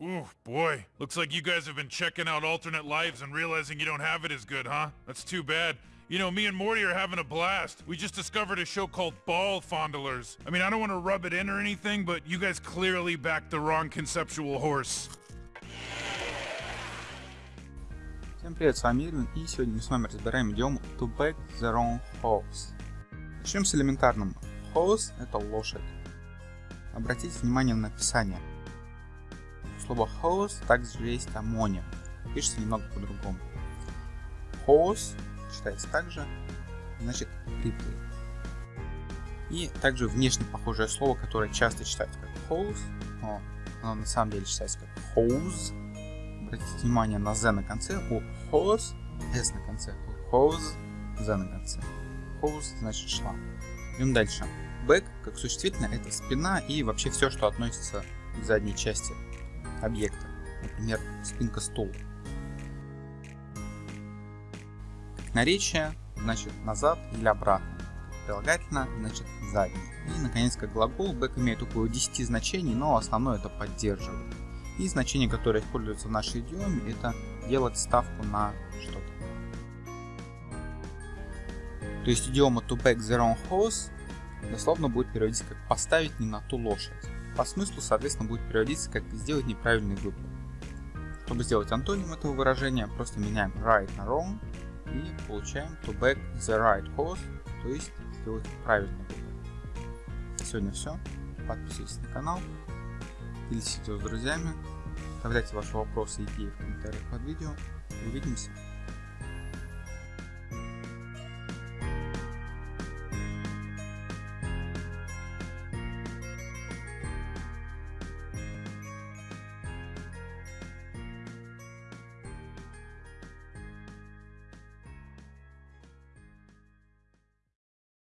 Ooh, boy. Looks like you guys have been checking out alternate lives and realizing you don't have it as good, huh? That's too bad. You know, me and Morty are having a blast. We just discovered a show called Ball Fondlers. I mean, I don't want to rub it in or anything, but you guys clearly backed the wrong conceptual horse. Всем привет, с вами Ирвин, и сегодня мы с вами разбираем идиому to back the wrong horse. Начнем с элементарным. Horse – это лошадь. Обратите внимание на написание. У слова horse также есть амоним. Пишется немного по-другому. Horse читается также, значит хриплый. И также внешне похожее слово, которое часто читается как hose, но оно на самом деле читается как hose. Обратите внимание на z на конце, у hose s на конце, у hose z на конце. Hose значит шланг. Идем дальше. Back, как существительное, это спина и вообще все, что относится к задней части объекта. Например, спинка стула. Как наречие, значит назад или обратно. Как прилагательно, значит задний. И, наконец, как глагол, back имеет около 10 значений, но основное это поддерживает. И значение, которое используется в нашей идиоме, это делать ставку на что-то. То есть идиома to back the wrong horse дословно будет переводиться как поставить не на ту лошадь. По смыслу, соответственно, будет переводиться как сделать неправильный выбор. Чтобы сделать антоним этого выражения, просто меняем right на wrong и получаем to back the right horse, то есть сделать правильный выбор. Сегодня все. Подписывайтесь на канал, делитесь видео с друзьями, оставляйте ваши вопросы и идеи в комментариях под видео. Увидимся!